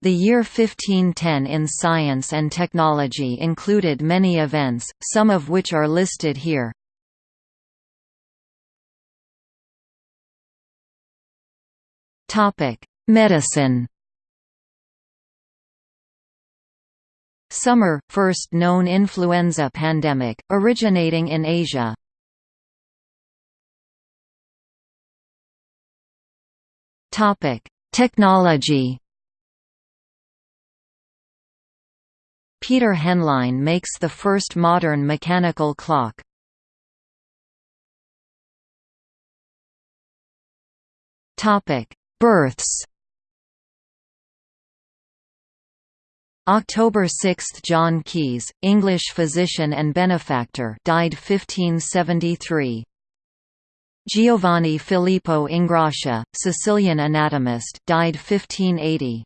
The year 1510 in science and technology included many events, some of which are listed here. Medicine. Summer – first known influenza pandemic, originating in Asia. Technology Peter Henlein makes the first modern mechanical clock. Topic: Births. October 6 – John Caius, English physician and benefactor died 1573. Giovanni Filippo Ingrassia, Sicilian anatomist died 1580.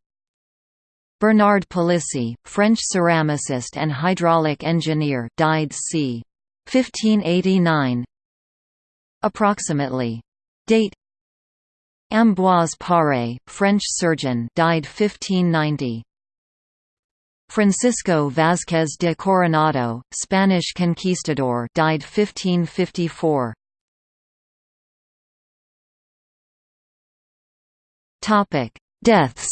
Bernard Palissy, French ceramicist and hydraulic engineer died c. 1589 Approximately. Date. Ambroise Paré, French surgeon died 1590 Francisco Vázquez de Coronado, Spanish conquistador died 1554 Topic: Deaths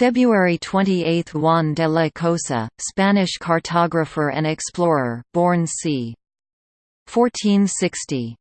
February 28 – Juan de la Cosa, Spanish cartographer and explorer, born c. 1460.